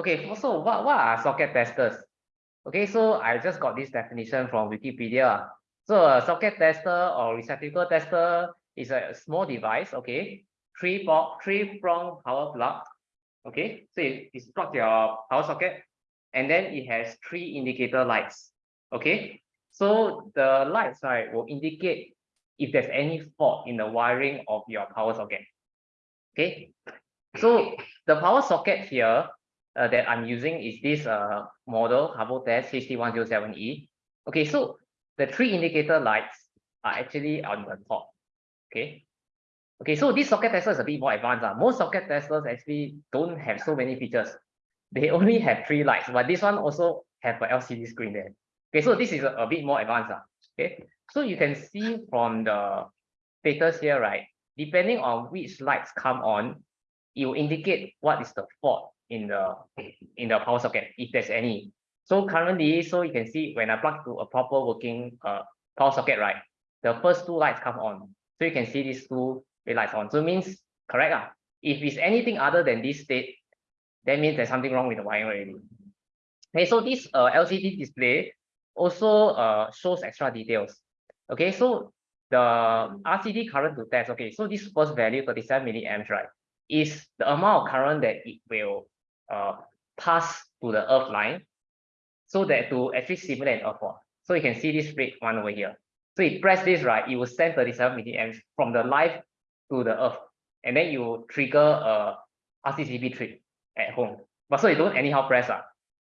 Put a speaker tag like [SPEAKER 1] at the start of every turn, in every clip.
[SPEAKER 1] Okay, so what, what are socket testers? Okay, so I just got this definition from Wikipedia. So a socket tester or receptacle tester is a small device, okay? Three three prong power plug. Okay, so it, it's plugged your power socket and then it has three indicator lights. Okay, so the lights right will indicate if there's any fault in the wiring of your power socket. Okay, so the power socket here uh, that I'm using is this uh, model Habotest HT107E. Okay, so the three indicator lights are actually on the top. Okay. Okay, so this socket tester is a bit more advanced. Uh. Most socket testers actually don't have so many features. They only have three lights, but this one also have a LCD screen there. Okay, so this is a, a bit more advanced. Uh. Okay, so you can see from the status here, right? Depending on which lights come on, it will indicate what is the fault in the in the power socket, if there's any. So currently, so you can see when I plug to a proper working uh, power socket, right? The first two lights come on. So you can see these two red lights on. So means correct. Uh. If it's anything other than this state, that means there's something wrong with the wiring already. Okay, so this uh, LCD display also uh, shows extra details. Okay, so the RCD current to test. Okay, so this first value, 37 milliamps, right, is the amount of current that it will uh, pass to the earth line so that to actually simulate an fault. So you can see this red one over here. So you press this, right, it will send 37 milliamps from the live to the earth. And then you trigger a RCCB trip at home. But so you don't anyhow press. Uh.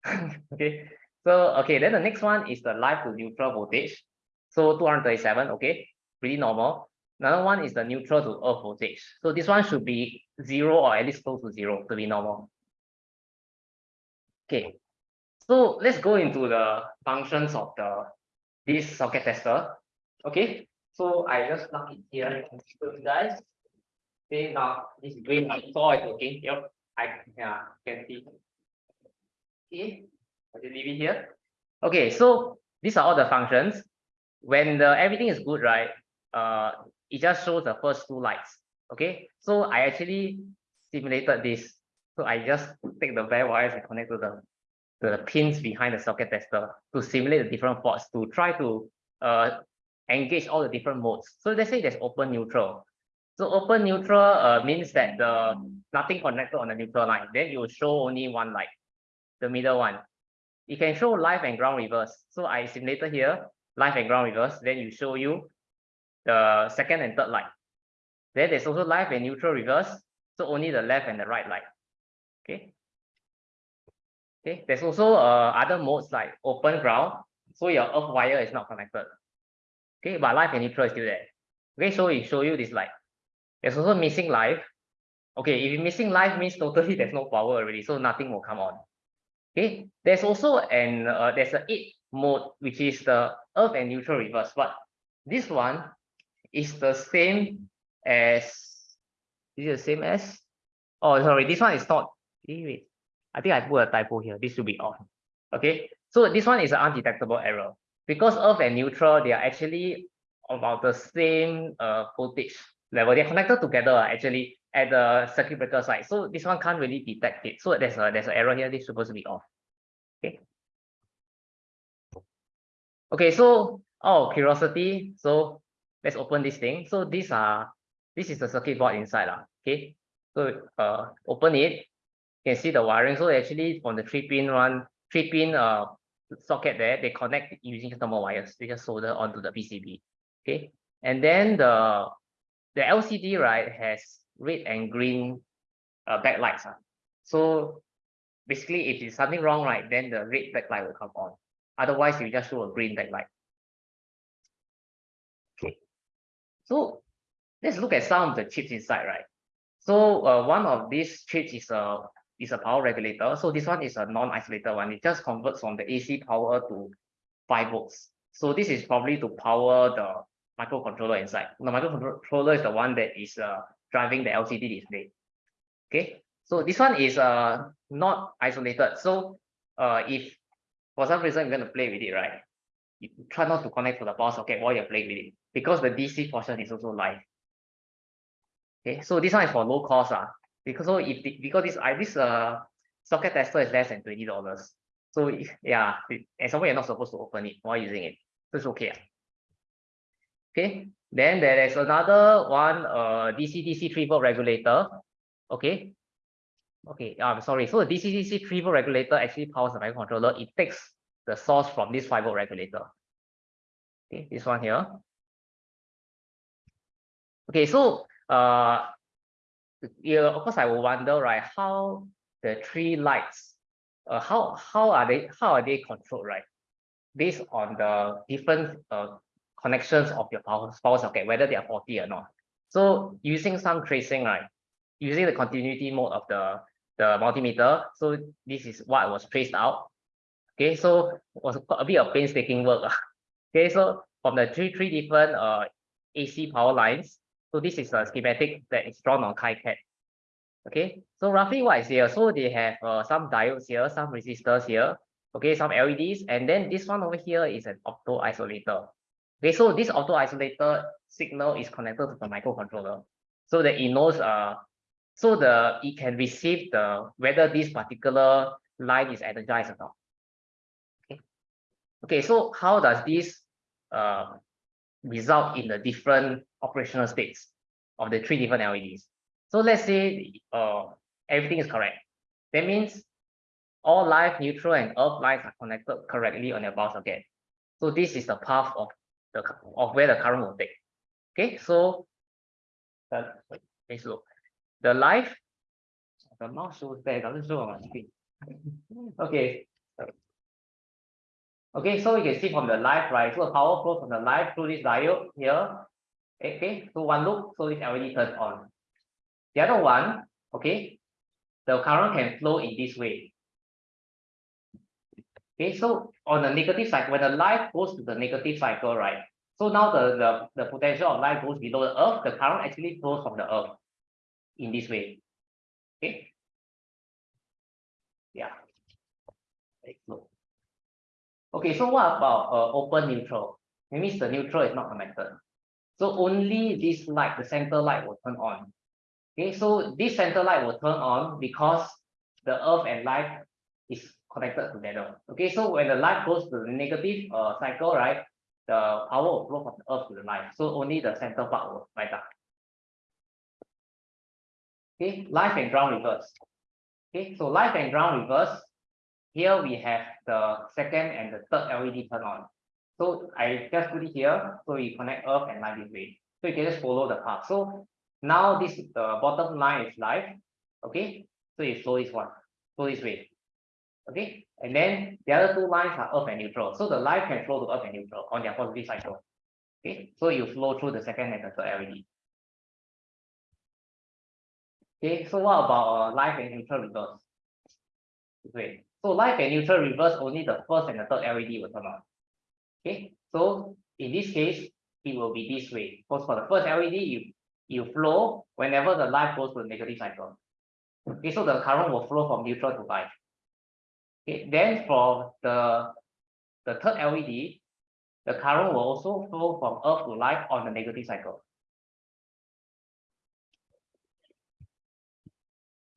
[SPEAKER 1] okay. So, okay, then the next one is the live to neutral voltage. So 237, okay, pretty normal. Another one is the neutral to earth voltage. So this one should be zero or at least close to zero to be normal. Okay, so let's go into the functions of the this socket tester. Okay, so I just plug it here and you guys. Okay, now this green light so it's okay. Yep, I yeah can see. Okay, I just leave it here. Okay, so these are all the functions. When the everything is good, right? Uh, it just shows the first two lights. Okay, so I actually simulated this. So I just take the bare wires and connect to the the pins behind the socket tester to simulate the different faults to try to uh, engage all the different modes. So let's say there's open neutral. So open neutral uh, means that the nothing connected on the neutral line. Then you show only one light, the middle one. You can show live and ground reverse. So I simulated here, live and ground reverse. Then you show you the second and third light. Then there's also live and neutral reverse. So only the left and the right light. Okay. Okay. There's also uh, other modes like open ground. So your earth wire is not connected. Okay, but live and neutral is still there. Okay, so we show you this light. There's also missing live. Okay, if missing live means totally there's no power already, so nothing will come on. Okay, there's also an uh, there's a eight mode which is the earth and neutral reverse, but this one is the same as is it the same as oh sorry this one is not wait, I think I put a typo here. This should be on. Okay? So this one is an undetectable error. Because earth and neutral they are actually about the same uh voltage level. They're connected together actually at the circuit breaker side. So this one can't really detect it. So there's a there's an error here. This is supposed to be off. Okay? Okay so oh curiosity so let's open this thing. So these are this is the circuit board inside okay? So uh open it you can see the wiring. So actually from the three pin one three pin uh socket there they connect using normal wires. They just solder onto the PCB okay? And then the the LCD right has red and green uh, backlights uh. so basically if there's something wrong right then the red backlight will come on. Otherwise you just show a green backlight. Okay. So let's look at some of the chips inside right? So uh, one of these chips is a is a power regulator. So this one is a non-isolated one. It just converts from the AC power to 5 volts. So this is probably to power the microcontroller inside. The microcontroller is the one that is uh, driving the LCD display. Okay, so this one is uh, not isolated. So uh, if for some reason you're going to play with it, right? You try not to connect to the power socket while you're playing with it because the DC portion is also live. Okay, so this one is for low cost. Uh, because so if because this I this uh socket tester is less than twenty dollars. So yeah, and somewhere you're not supposed to open it while using it. So it's okay. Okay, then there is another one, uh, DC-DC three volt regulator. Okay. Okay, I'm sorry. So the DC-DC three volt regulator actually powers the microcontroller. It takes the source from this five volt regulator. Okay, this one here. Okay, so uh, yeah, of course I will wonder, right, how the three lights, uh, how how are they how are they controlled, right? Based on the different uh connections of your power socket, whether they are faulty or not. So using some tracing, right? Using the continuity mode of the the multimeter, so this is what was traced out. Okay, so was a bit of painstaking work. Okay, so from the three three different uh AC power lines, so this is a schematic that is drawn on KiCad. Okay, so roughly what is here? So they have uh, some diodes here, some resistors here, okay, some LEDs, and then this one over here is an opto isolator. Okay, so this opto isolator signal is connected to the microcontroller, so that it knows uh, so the it can receive the whether this particular line is energized or not. Okay, okay, so how does this uh result in the different operational states of the three different LEDs? So let's say uh everything is correct. That means all live, neutral, and earth lines are connected correctly on your power socket. So this is the path of the of where the current will take. Okay, so the wait, let's look. The live, the mouse shows there, doesn't show on my screen. Okay. Okay, so you can see from the live, right? So the power flows from the live through this diode here. Okay, so one loop, so this LED turns on. The other one, okay, the current can flow in this way. Okay, so on the negative side, when the light goes to the negative cycle, right? So now the, the, the potential of light goes below the earth, the current actually flows from the earth in this way. Okay. Yeah. Slow. Okay, so what about uh, open neutral? It means the neutral is not connected. So only this light, the center light will turn on. Okay, so this center light will turn on because the earth and light is connected together. Okay, so when the light goes to the negative uh, cycle, right, the power will flow from the earth to the light. So only the center part will light up. Okay, light and ground reverse. Okay, so light and ground reverse. Here we have the second and the third LED turn on. So I just put it here, so we connect earth and light this way. So you can just follow the path. So now this the bottom line is live. Okay, so you flow this one, flow this way. Okay, and then the other two lines are earth and neutral. So the light can flow to earth and neutral on their positive cycle. Okay, so you flow through the second and the third LED. Okay, so what about uh, live and neutral reverse? Wait, so live and neutral reverse only the first and the third LED will turn on. Okay, so in this case, it will be this way. Because for the first LED, you you flow whenever the light goes to the negative cycle. Okay, so the current will flow from neutral to live. Okay, then for the the third LED, the current will also flow from earth to live on the negative cycle.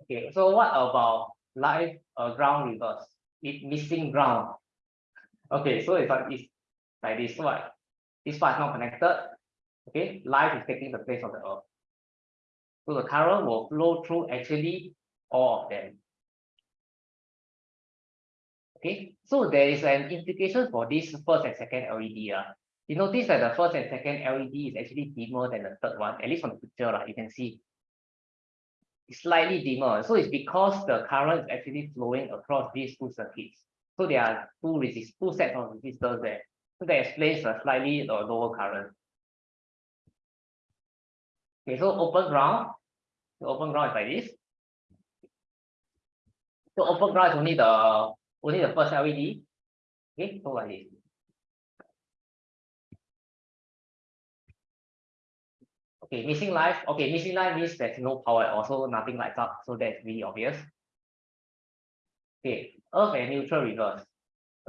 [SPEAKER 1] Okay, so what about live uh, ground reverse? It missing ground. Okay, so if I is like this one, this part is not connected. Okay, light is taking the place of the earth. So the current will flow through actually all of them. Okay, so there is an implication for this first and second LED. Uh. You notice that the first and second LED is actually dimmer than the third one, at least from the picture, uh, you can see. Slightly dimmer. So it's because the current is actually flowing across these two circuits. So there are two resist two sets of resistors there. So that explains a slightly lower current. Okay, so open ground. The open ground is like this. So open ground is only the only the first LED. Okay, so like this. Okay, missing life. Okay, missing life means there's no power, also nothing lights up, so that's really obvious. Okay, earth and neutral reverse.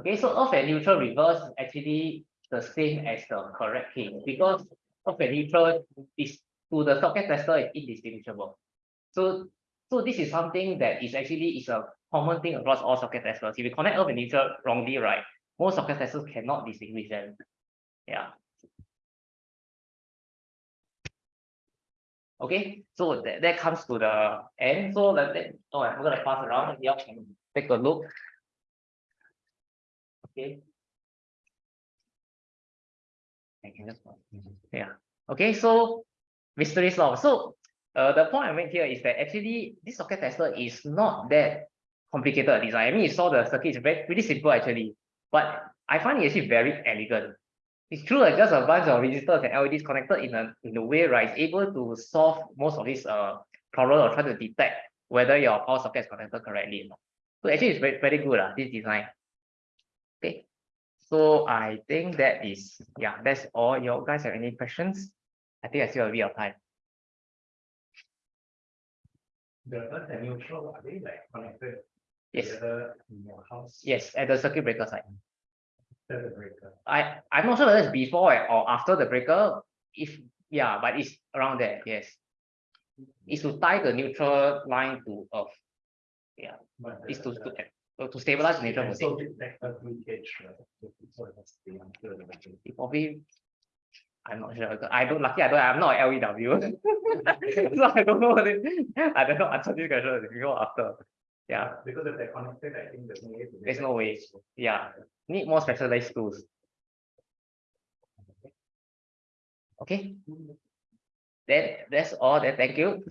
[SPEAKER 1] Okay, so earth and neutral reverse is actually the same as the correct case because earth and neutral is to the socket tester is indistinguishable. So, So this is something that is actually is a common thing across all socket testers. If you connect earth and neutral wrongly, right, most socket testers cannot distinguish them. Yeah. Okay, so that, that comes to the end. So that, that oh, I'm gonna pass around. Can take a look. Okay. I can just yeah. Okay, so mystery solved. So uh, the point I make here is that actually this socket tester is not that complicated design. I mean, you saw the circuit is very pretty simple actually, but I find it actually very elegant. It's true that just a bunch of resistors and LEDs connected in a in a way, right, is able to solve most of these uh problem or try to detect whether your power socket is connected correctly. or not. So actually, it's very very good uh, this design. Okay, so I think that is yeah, that's all. You guys have any questions? I think I still have a bit of time.
[SPEAKER 2] The earth and neutral, are they like connected
[SPEAKER 1] Yes,
[SPEAKER 2] together in your house?
[SPEAKER 1] yes, at the circuit breaker side.
[SPEAKER 2] The breaker.
[SPEAKER 1] I I'm not sure whether it's before or after the breaker. If yeah, but it's around there. Yes, it's to tie the neutral line to earth.
[SPEAKER 2] But
[SPEAKER 1] It's
[SPEAKER 2] the-
[SPEAKER 1] to to,
[SPEAKER 2] the-
[SPEAKER 1] uh, to stabilize the neutral
[SPEAKER 2] can
[SPEAKER 1] voltage.
[SPEAKER 2] still leakage, right? It has to be under the battery.
[SPEAKER 1] It probably. I'm not sure. I don't lucky. I don't. I'm not LEW. so I don't know. What it, I don't know. Answer this question before or after. Yeah,
[SPEAKER 2] Because if they're connected, I think there's no way. to
[SPEAKER 1] There's no way. yeah. Need more specialized tools. Okay. Mm-hmm. Then that's all. Then thank you.